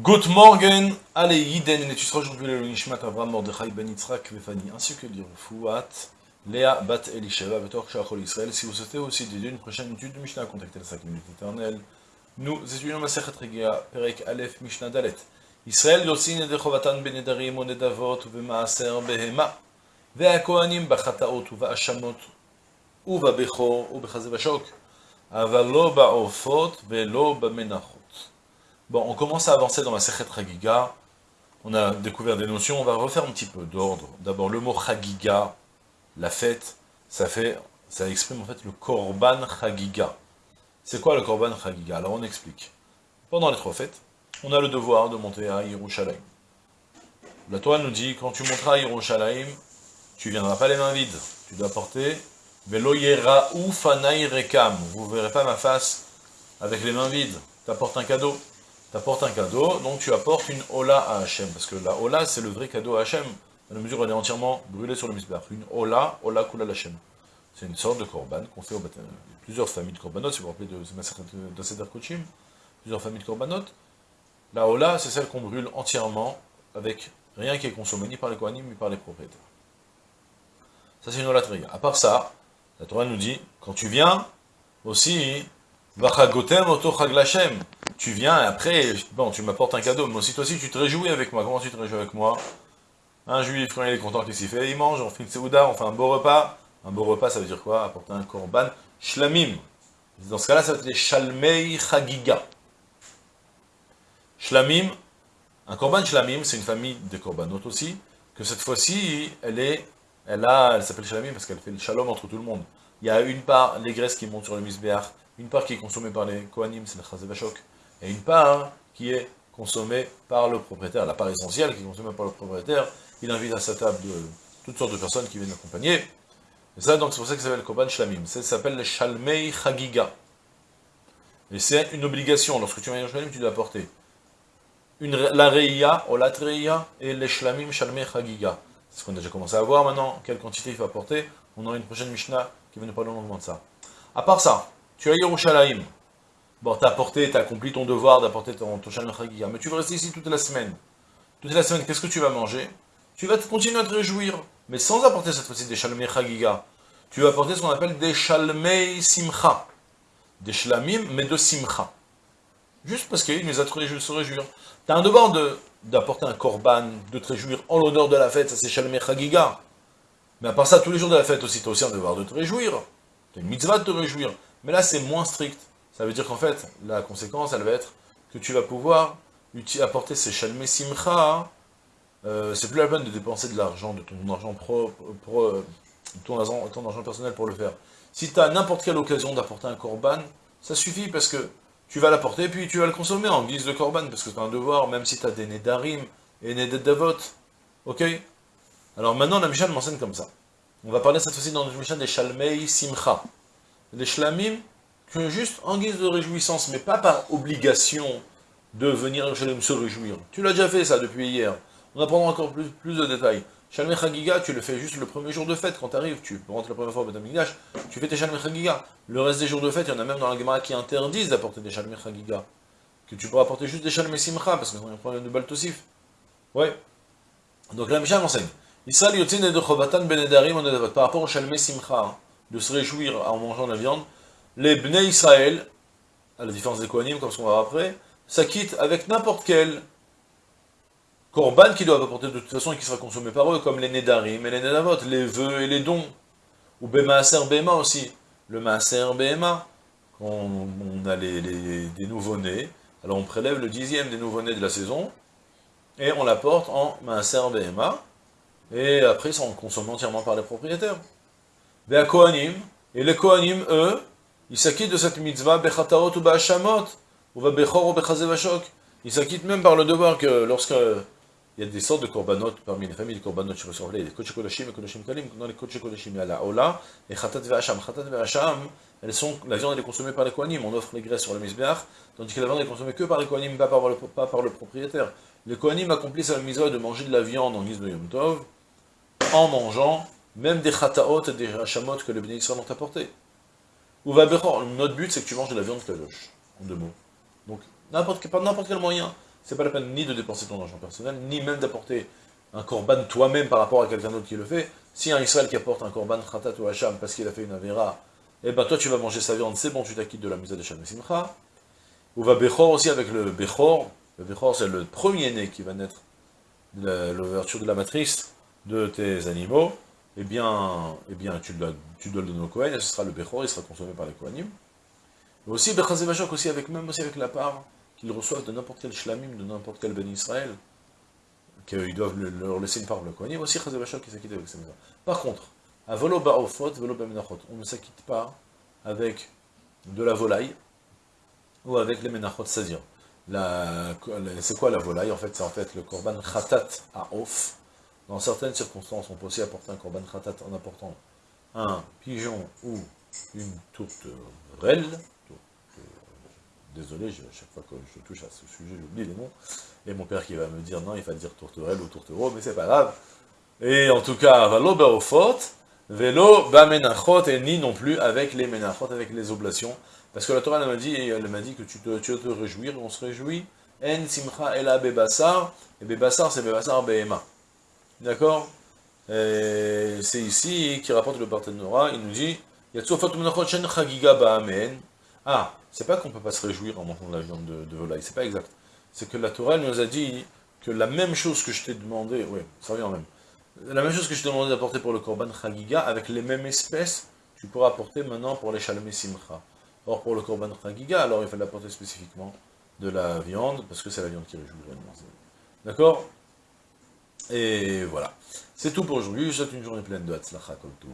Good morning, allez, Yiden, et tu seras aujourd'hui le Nishmat Avram Mordechai Ben Yitzhak Vefani, ainsi que l'Irfouat, Léa Bat Elisheva, Betor Shachol Israël. Si vous souhaitez aussi dédier une prochaine étude de Mishnah, contactez le 5 minutes éternelles. Nous étudions ma Sechet Regia, Perek Aleph Mishnah Dalet. Israël Yossin et Dechovatan Benedarim o Nedavot Vemaaser Behema, והכהנים בחטאות ובהאשמות ובבכור ובחזה ושוק, אבל לא בעופות ולא במנחות. Bon, on commence à avancer dans la Sechet Chagiga. On a découvert des notions, on va refaire un petit peu d'ordre. D'abord, le mot Chagiga, la fête, ça fait, ça exprime en fait le Korban Chagiga. C'est quoi le Korban Chagiga? Alors on explique. Pendant les trois fêtes, on a le devoir de monter à Yerushalayim. La Torah nous dit, quand tu monteras à Yerushalayim, tu viendras pas les mains vides. Tu dois porter Velo ou Fanai Rekam. Vous verrez pas ma face avec les mains vides. Tu apportes un cadeau tu apportes un cadeau, donc tu apportes une Ola à Hachem, parce que la Ola, c'est le vrai cadeau à Hachem, dans la mesure où elle est entièrement brûlée sur le misbah. Une Ola, Ola Kula Hachem. C'est une sorte de korban qu'on fait au baptême. Plusieurs familles de korbanot, si vous vous rappelez de, de Seder Kochim, plusieurs familles de korbanot. La Ola, c'est celle qu'on brûle entièrement, avec rien qui est consommé, ni par les Kohanim, ni par les propriétaires. Ça, c'est une Ola Triga. À part ça, la Torah nous dit, quand tu viens, aussi, Vachagotem Oto Chaglachem tu viens et après, bon, tu m'apportes un cadeau, mais aussi toi aussi tu te réjouis avec moi. Comment tu te réjouis avec moi Un juif, quand il est content qu'il s'y fait, il mange, on fait une seouda, on fait un beau repas. Un beau repas, ça veut dire quoi? Apporter un korban shlamim. Dans ce cas-là, ça va être les shalmei chagiga. Shlamim, un korban shlamim, c'est une famille de korbanot aussi, que cette fois-ci, elle est, elle a, elle s'appelle shlamim parce qu'elle fait le shalom entre tout le monde. Il y a une part, les graisses qui montent sur le misbéach, une part qui est consommée par les kohanim, c'est le chazevashok, et une part qui est consommée par le propriétaire, la part essentielle qui est consommée par le propriétaire, il invite à sa table toutes sortes de personnes qui viennent l'accompagner. Et ça, donc, c'est pour ça que ça s'appelle Koban Shlamim. Ça s'appelle le Shalmei Chagiga. Et c'est une obligation, lorsque tu viens à tu dois apporter une, la Reia, ou la Reia, et les Shlamim Shalmei Chagiga. C'est ce qu'on a déjà commencé à voir maintenant, quelle quantité il faut apporter? On aura une prochaine Mishnah qui va nous parler longuement de ça. À part ça, tu as Yerushalayim, Bon, t'as apporté, t'as accompli ton devoir d'apporter ton, ton mais tu vas rester ici toute la semaine. Toute la semaine, qu'est-ce que tu vas manger? Tu vas continuer à te réjouir, mais sans apporter cette fois-ci des Shalom Chagiga. Tu vas apporter ce qu'on appelle des Shalmei Simcha. Des Shlamim, mais de Simcha. Juste parce qu'il nous a de se réjouir. T'as un devoir d'apporter un korban, de te réjouir en l'honneur de la fête, ça c'est Shalmei Chagiga. Mais à part ça, tous les jours de la fête aussi, tu as aussi un devoir de te réjouir. Tu as une mitzvah de te réjouir. Mais là, c'est moins strict. Ça veut dire qu'en fait, la conséquence, elle va être que tu vas pouvoir apporter ces chalmé simcha, euh, c'est plus la peine de dépenser de l'argent, de ton argent propre, euh, ton, argent, ton argent personnel pour le faire. Si tu as n'importe quelle occasion d'apporter un korban, ça suffit parce que tu vas l'apporter, puis tu vas le consommer en guise de korban, parce que tu as un devoir, même si tu as des nedarim et nedadavot. Ok? Alors maintenant, la Mishnah m'enseigne comme ça. On va parler cette fois-ci dans la Mishnah des shalmei simcha. Les shlamim, juste en guise de réjouissance, mais pas par obligation de venir à se réjouir. Tu l'as déjà fait ça depuis hier. On apprendra encore plus, plus de détails. Shalom Chagiga, tu le fais juste le premier jour de fête, quand tu arrives, tu rentres la première fois au Betamigdash, tu fais tes Shalom Chagiga. Le reste des jours de fête, il y en a même dans la Gemara qui interdisent d'apporter des Shalom Chagiga. Que tu pourras apporter juste des Shalom Simcha, parce qu'on a un problème de Baltosif. Ouais. Donc la Mishnah m'enseigne. Israël yotin et de Chovatan benedarim par rapport au Shalom Simcha, de se réjouir en mangeant la viande, les Bnei Israël, à la différence des Kohanim, comme ce qu'on va voir après, s'acquittent avec n'importe quel korban qu'ils doivent apporter de toute façon et qui sera consommé par eux, comme les Nedarim et les Nedavot, les vœux et les dons, ou Bemaaser Bema aussi, le Maaser Bema, quand on a les, des nouveaux-nés, alors on prélève le dixième des nouveaux-nés de la saison, et on l'apporte en Maaser Bema, et après ça on consomme entièrement par les propriétaires. Des Kohanim, et les Kohanim, eux, il s'acquitte de cette mitzvah, bechataot ou ba'ashamot, ou bechor ou bechazevashok. Il s'acquitte même par le devoir que lorsque il y a des sortes de korbanot parmi les familles de korbanot je reçois les kodesh kodashim et kodesh kalim, dans les kodesh kodashim, il y a la ola et chatat ve'asham. Chatat ve'asham, elles sont, la viande est consommée par les kohanim, on offre les graisses sur le misbeach, tandis que la viande est consommée que par les kohanim, pas par le, pas par le propriétaire. Les kohanim accomplissent la mitzvah de manger de la viande en guise de yom tov, en mangeant même des chataot et des hashamot que les bénéficiaires ont apportés. Ou va Notre but, c'est que tu manges de la viande kadosh, en deux mots. Donc, n'importe quel moyen. c'est pas la peine ni de dépenser ton argent personnel, ni même d'apporter un korban toi-même par rapport à quelqu'un d'autre qui le fait. Si un Israël qui apporte un korban khatat ou hacham parce qu'il a fait une avera, eh ben toi tu vas manger sa viande, c'est bon, tu t'acquittes de la misa de Shem Simcha. Ou va Bechor aussi avec le Bechor. Le Bechor c'est le premier-né qui va naître l'ouverture de la matrice de tes animaux. Eh bien, eh bien tu, dois, tu dois le donner au Kohen, et ce sera le Bechor, il sera consommé par les Kohanim. Mais aussi Bechazevachok, aussi avec, même aussi avec la part qu'ils reçoivent de n'importe quel shlamim, de n'importe quel ben Israël, qu'ils doivent leur laisser une part pour le Kohanim, aussi Chazevachok qui s'acquitte avec sa maison. Par contre, à volo ba'ofot, volo on ne s'acquitte pas avec de la volaille, ou avec les menachot, c'est-à-dire, c'est quoi la volaille En fait, c'est en fait le korban khatat à off. Dans certaines circonstances, on peut aussi apporter un korban khatat en apportant un pigeon ou une tourterelle. Désolé, à chaque fois que je touche à ce sujet, j'oublie les noms. Et mon père qui va me dire non, il va dire tourterelle ou tourtereau, mais c'est pas grave. Et en tout cas, valo baofot, velo bamenachot, et ni non plus avec les menachot, avec les oblations. Parce que la Torah m'a dit, elle m'a dit que tu te, tu te réjouir, on se réjouit. En simcha ela bebassar, et bebassar c'est bebassar behema. D'accord C'est ici qui rapporte le Barthénora, il nous dit, ah, c'est pas qu'on peut pas se réjouir en mangeant de la viande de, de volaille, c'est pas exact. C'est que la Torah nous a dit que la même chose que je t'ai demandé, oui, ça revient même, la même chose que je t'ai demandé d'apporter pour le Korban Chagiga, avec les mêmes espèces, tu pourras apporter maintenant pour les Shalmé Simcha. Or, pour le Korban Chagiga, alors il faut l'apporter spécifiquement de la viande, parce que c'est la viande qui réjouit vraiment. D'accord? Et voilà. C'est tout pour aujourd'hui, je souhaite une journée pleine de Hatzlacha, comme tout,